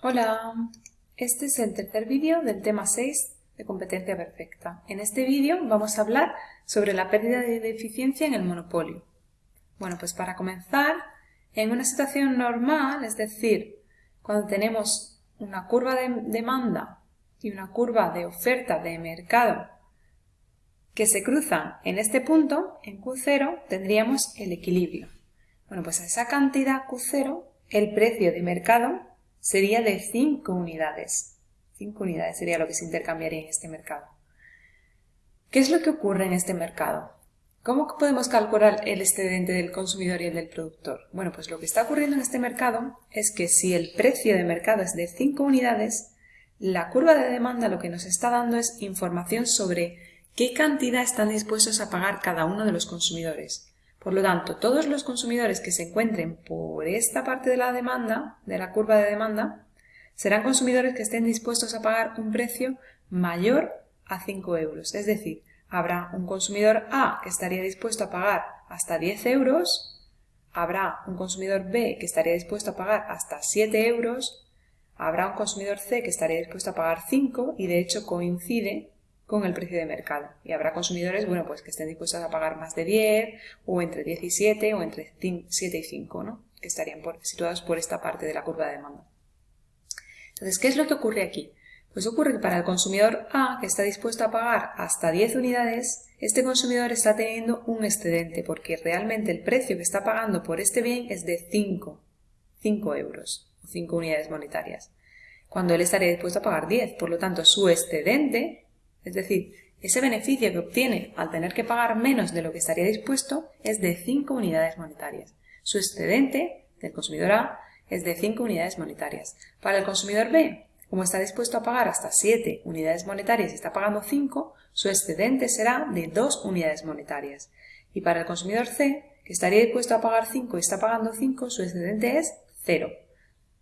Hola, este es el tercer vídeo del tema 6 de competencia perfecta. En este vídeo vamos a hablar sobre la pérdida de eficiencia en el monopolio. Bueno, pues para comenzar, en una situación normal, es decir, cuando tenemos una curva de demanda y una curva de oferta de mercado que se cruzan en este punto, en Q0, tendríamos el equilibrio. Bueno, pues a esa cantidad Q0, el precio de mercado sería de 5 unidades. 5 unidades sería lo que se intercambiaría en este mercado. ¿Qué es lo que ocurre en este mercado? ¿Cómo podemos calcular el excedente del consumidor y el del productor? Bueno, pues lo que está ocurriendo en este mercado es que si el precio de mercado es de 5 unidades, la curva de demanda lo que nos está dando es información sobre qué cantidad están dispuestos a pagar cada uno de los consumidores. Por lo tanto, todos los consumidores que se encuentren por esta parte de la demanda, de la curva de demanda, serán consumidores que estén dispuestos a pagar un precio mayor a 5 euros. Es decir, habrá un consumidor A que estaría dispuesto a pagar hasta 10 euros, habrá un consumidor B que estaría dispuesto a pagar hasta 7 euros, habrá un consumidor C que estaría dispuesto a pagar 5 y de hecho coincide con el precio de mercado. Y habrá consumidores, bueno, pues que estén dispuestos a pagar más de 10 o entre 17 o entre 7 y 5, ¿no? Que estarían situados por esta parte de la curva de demanda. Entonces, ¿qué es lo que ocurre aquí? Pues ocurre que para el consumidor A, que está dispuesto a pagar hasta 10 unidades, este consumidor está teniendo un excedente porque realmente el precio que está pagando por este bien es de 5, 5 euros o 5 unidades monetarias, cuando él estaría dispuesto a pagar 10. Por lo tanto, su excedente es decir, ese beneficio que obtiene al tener que pagar menos de lo que estaría dispuesto es de 5 unidades monetarias. Su excedente del consumidor A es de 5 unidades monetarias. Para el consumidor B, como está dispuesto a pagar hasta 7 unidades monetarias y está pagando 5, su excedente será de 2 unidades monetarias. Y para el consumidor C, que estaría dispuesto a pagar 5 y está pagando 5, su excedente es 0.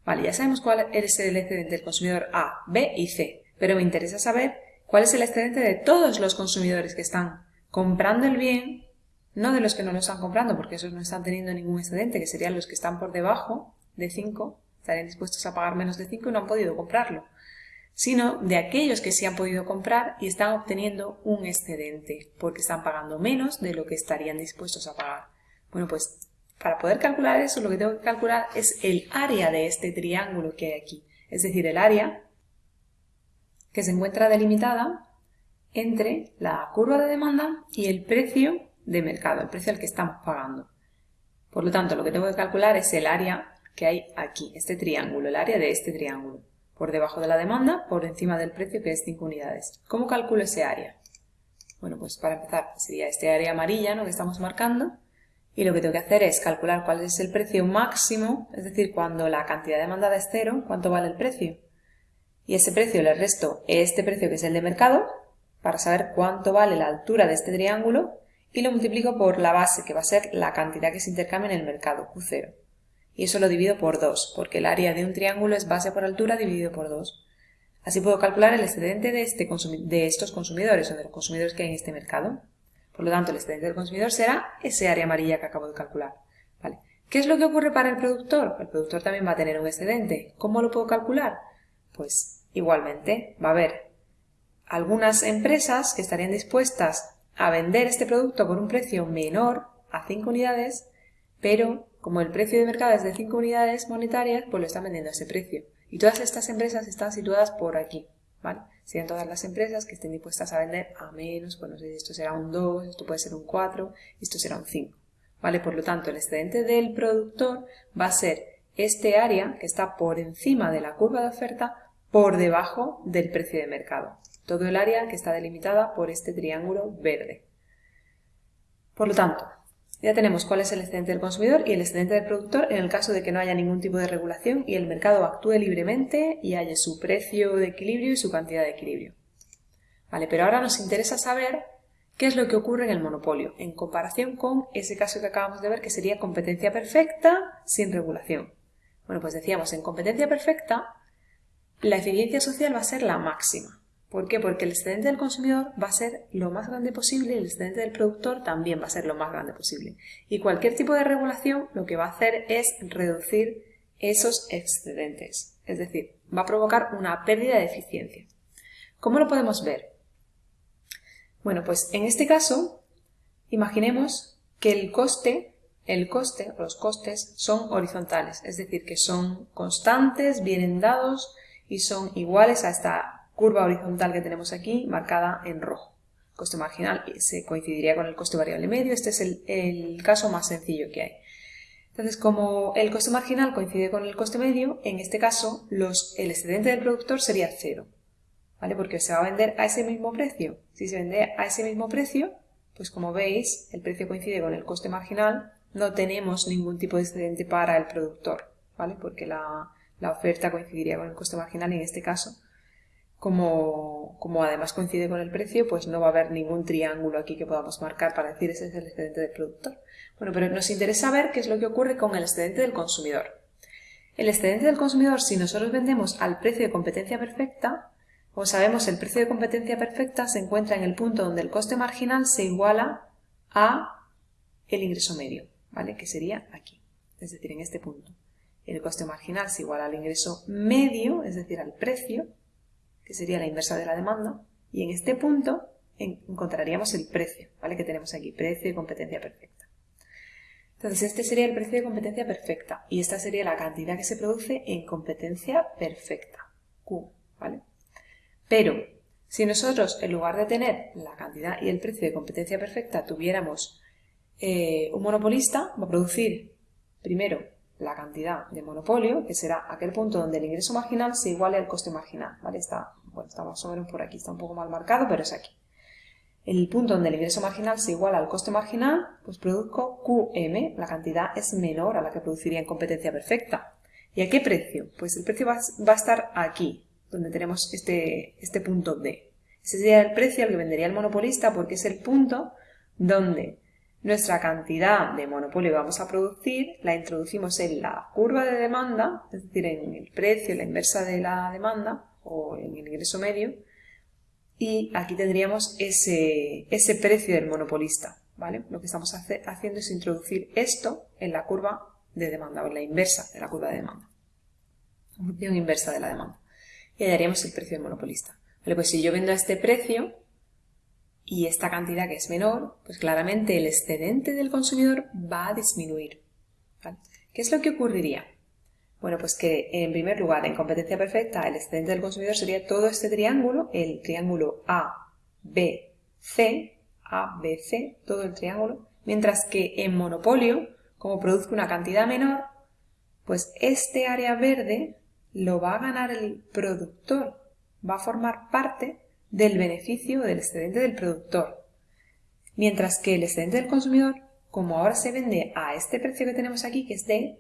Vale, ya sabemos cuál es el excedente del consumidor A, B y C, pero me interesa saber cuál es el excedente de todos los consumidores que están comprando el bien, no de los que no lo están comprando, porque esos no están teniendo ningún excedente, que serían los que están por debajo de 5, estarían dispuestos a pagar menos de 5 y no han podido comprarlo, sino de aquellos que sí han podido comprar y están obteniendo un excedente, porque están pagando menos de lo que estarían dispuestos a pagar. Bueno, pues para poder calcular eso, lo que tengo que calcular es el área de este triángulo que hay aquí, es decir, el área que se encuentra delimitada entre la curva de demanda y el precio de mercado, el precio al que estamos pagando. Por lo tanto, lo que tengo que calcular es el área que hay aquí, este triángulo, el área de este triángulo. Por debajo de la demanda, por encima del precio que es 5 unidades. ¿Cómo calculo ese área? Bueno, pues para empezar sería este área amarilla ¿no? que estamos marcando y lo que tengo que hacer es calcular cuál es el precio máximo, es decir, cuando la cantidad demandada es cero, cuánto vale el precio y ese precio le resto este precio que es el de mercado para saber cuánto vale la altura de este triángulo y lo multiplico por la base que va a ser la cantidad que se intercambia en el mercado, Q0. Y eso lo divido por 2, porque el área de un triángulo es base por altura dividido por 2. Así puedo calcular el excedente de, este de estos consumidores o de los consumidores que hay en este mercado. Por lo tanto, el excedente del consumidor será ese área amarilla que acabo de calcular. ¿Vale? ¿Qué es lo que ocurre para el productor? El productor también va a tener un excedente. ¿Cómo lo puedo calcular? Pues igualmente va a haber algunas empresas que estarían dispuestas a vender este producto por un precio menor a 5 unidades, pero como el precio de mercado es de 5 unidades monetarias, pues lo están vendiendo a ese precio. Y todas estas empresas están situadas por aquí, ¿vale? Serían todas las empresas que estén dispuestas a vender a menos, pues no sé esto será un 2, esto puede ser un 4, esto será un 5, ¿vale? Por lo tanto, el excedente del productor va a ser este área que está por encima de la curva de oferta por debajo del precio de mercado. Todo el área que está delimitada por este triángulo verde. Por lo tanto, ya tenemos cuál es el excedente del consumidor y el excedente del productor en el caso de que no haya ningún tipo de regulación y el mercado actúe libremente y haya su precio de equilibrio y su cantidad de equilibrio. Vale, pero ahora nos interesa saber qué es lo que ocurre en el monopolio en comparación con ese caso que acabamos de ver que sería competencia perfecta sin regulación. Bueno, pues decíamos, en competencia perfecta, la eficiencia social va a ser la máxima. ¿Por qué? Porque el excedente del consumidor va a ser lo más grande posible y el excedente del productor también va a ser lo más grande posible. Y cualquier tipo de regulación lo que va a hacer es reducir esos excedentes. Es decir, va a provocar una pérdida de eficiencia. ¿Cómo lo podemos ver? Bueno, pues en este caso, imaginemos que el coste, el coste, los costes son horizontales, es decir, que son constantes, vienen dados y son iguales a esta curva horizontal que tenemos aquí marcada en rojo. El coste marginal se coincidiría con el coste variable medio, este es el, caso más sencillo que hay. Entonces, como el coste marginal coincide con el coste medio, en este caso los, el excedente del productor sería cero, ¿vale? Porque se va a vender a ese mismo precio. Si se vende a ese mismo precio, pues como veis, el precio coincide con el coste marginal, no tenemos ningún tipo de excedente para el productor, ¿vale? Porque la, la oferta coincidiría con el coste marginal y en este caso como, como, además coincide con el precio, pues no va a haber ningún triángulo aquí que podamos marcar para decir ese es el excedente del productor. Bueno, pero nos interesa ver qué es lo que ocurre con el excedente del consumidor. El excedente del consumidor, si nosotros vendemos al precio de competencia perfecta, como sabemos, el precio de competencia perfecta se encuentra en el punto donde el coste marginal se iguala a el ingreso medio, ¿vale? Que sería aquí, es decir, en este punto. El coste marginal se iguala al ingreso medio, es decir, al precio, que sería la inversa de la demanda, y en este punto encontraríamos el precio, ¿vale? Que tenemos aquí, precio de competencia perfecta. Entonces, este sería el precio de competencia perfecta y esta sería la cantidad que se produce en competencia perfecta, Q, ¿vale? Pero, si nosotros, en lugar de tener la cantidad y el precio de competencia perfecta, tuviéramos eh, un monopolista, va a producir primero la cantidad de monopolio, que será aquel punto donde el ingreso marginal se iguale al coste marginal, ¿vale? Está, bueno, está más o menos por aquí, está un poco mal marcado, pero es aquí. El punto donde el ingreso marginal se iguala al coste marginal, pues produzco QM, la cantidad es menor a la que produciría en competencia perfecta. ¿Y a qué precio? Pues el precio va, a estar aquí, donde tenemos este, este punto D. Ese sería el precio al que vendería el monopolista porque es el punto donde nuestra cantidad de monopolio que vamos a producir la introducimos en la curva de demanda, es decir, en el precio, la inversa de la demanda o en el ingreso medio, y aquí tendríamos ese, ese precio del monopolista. ¿vale? Lo que estamos haciendo es introducir esto en la curva de demanda o en la inversa de la curva de demanda. Función inversa de la demanda. Y hallaríamos el precio del monopolista. Vale, pues si yo vendo a este precio, y esta cantidad que es menor, pues claramente el excedente del consumidor va a disminuir. ¿Qué es lo que ocurriría? Bueno, pues que en primer lugar, en competencia perfecta, el excedente del consumidor sería todo este triángulo, el triángulo A, B, C, A, B, C, todo el triángulo, mientras que en monopolio, como produzco una cantidad menor, pues este área verde lo va a ganar el productor, va a formar parte del beneficio del excedente del productor. Mientras que el excedente del consumidor, como ahora se vende a este precio que tenemos aquí, que es D,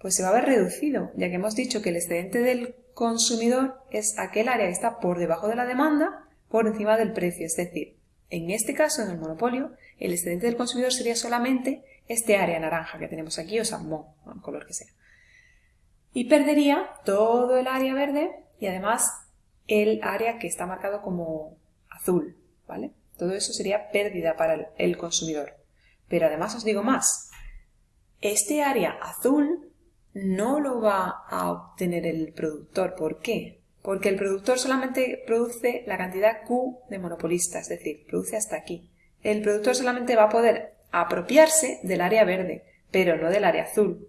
pues se va a ver reducido, ya que hemos dicho que el excedente del consumidor es aquel área que está por debajo de la demanda, por encima del precio. Es decir, en este caso, en el monopolio, el excedente del consumidor sería solamente este área naranja que tenemos aquí, o salmón, el color que sea. Y perdería todo el área verde y además el área que está marcado como azul, ¿vale? Todo eso sería pérdida para el consumidor. Pero además os digo más, este área azul no lo va a obtener el productor. ¿Por qué? Porque el productor solamente produce la cantidad Q de monopolista, es decir, produce hasta aquí. El productor solamente va a poder apropiarse del área verde, pero no del área azul.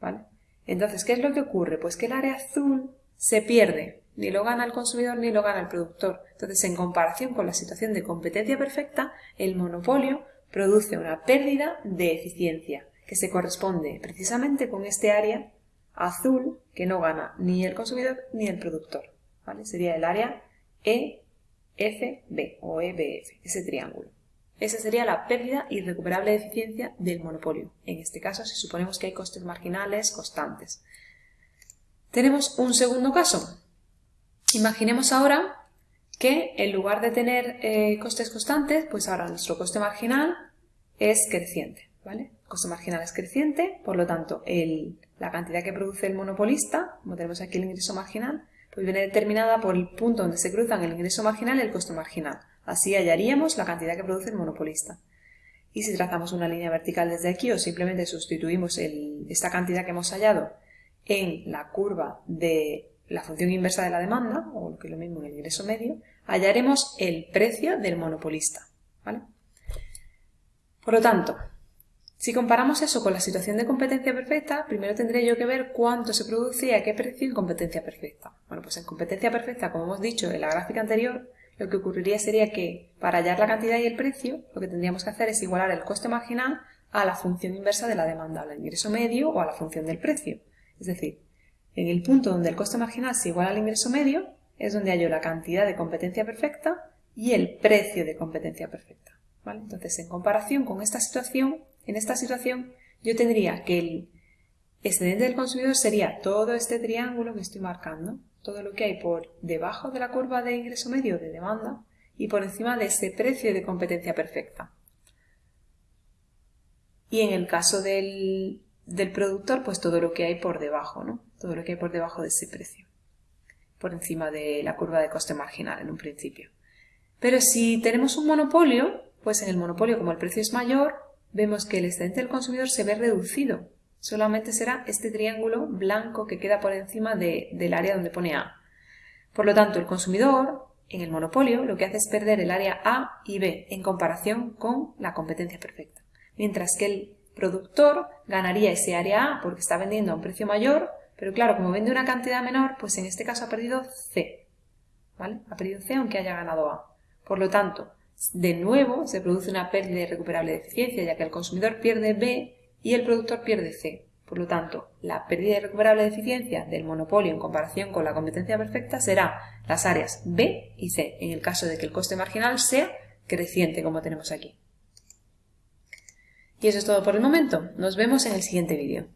¿Vale? Entonces, ¿qué es lo que ocurre? Pues que el área azul se pierde ni lo gana el consumidor ni lo gana el productor. Entonces, en comparación con la situación de competencia perfecta, el monopolio produce una pérdida de eficiencia, que se corresponde precisamente con este área azul que no gana ni el consumidor ni el productor. ¿vale? Sería el área EFB o EBF, ese triángulo. Esa sería la pérdida irrecuperable de eficiencia del monopolio. En este caso, si suponemos que hay costes marginales constantes. Tenemos un segundo caso, Imaginemos ahora que en lugar de tener eh, costes constantes, pues ahora nuestro coste marginal es creciente, ¿vale? El coste marginal es creciente, por lo tanto, la cantidad que produce el monopolista, como tenemos aquí el ingreso marginal, pues viene determinada por el punto donde se cruzan el ingreso marginal y el coste marginal. Así hallaríamos la cantidad que produce el monopolista. Y si trazamos una línea vertical desde aquí o simplemente sustituimos esta cantidad que hemos hallado en la curva de la función inversa de la demanda, o lo que es lo mismo el ingreso medio, hallaremos el precio del monopolista. Por lo tanto, si comparamos eso con la situación de competencia perfecta, primero tendré yo que ver cuánto se produce y qué precio en competencia perfecta. Bueno, pues en competencia perfecta, como hemos dicho en la gráfica anterior, lo que ocurriría sería que para hallar la cantidad y el precio, lo que tendríamos que hacer es igualar el coste marginal a la función inversa de la demanda, al ingreso medio o a la función del precio. Es decir, en el punto donde el coste marginal se iguala al ingreso medio, es donde hallo la cantidad de competencia perfecta y el precio de competencia perfecta. Entonces, en comparación con esta situación, en esta situación yo tendría que el excedente del consumidor sería todo este triángulo que estoy marcando, todo lo que hay por debajo de la curva de ingreso medio de demanda y por encima de ese precio de competencia perfecta. Y en el caso del, del productor, pues todo lo que hay por debajo, ¿no? Todo lo que hay por debajo de ese precio, por encima de la curva de coste marginal en un principio. Pero si tenemos un monopolio, pues en el monopolio, como el precio es mayor, vemos que el excedente del consumidor se ve reducido. Solamente será este triángulo blanco que queda por encima del área donde pone A. Por lo tanto, el consumidor, en el monopolio, lo que hace es perder el área A y B en comparación con la competencia perfecta. Mientras que el productor ganaría ese área A porque está vendiendo a un precio mayor, pero claro, como vende una cantidad menor, pues en este caso ha perdido C. ¿Vale? Ha perdido C aunque haya ganado A. Por lo tanto, de nuevo se produce una pérdida irrecuperable de eficiencia, ya que el consumidor pierde B y el productor pierde C. Por lo tanto, la pérdida irrecuperable de eficiencia del monopolio en comparación con la competencia perfecta será las áreas B y C, en el caso de que el coste marginal sea creciente, como tenemos aquí. Y eso es todo por el momento. Nos vemos en el siguiente vídeo.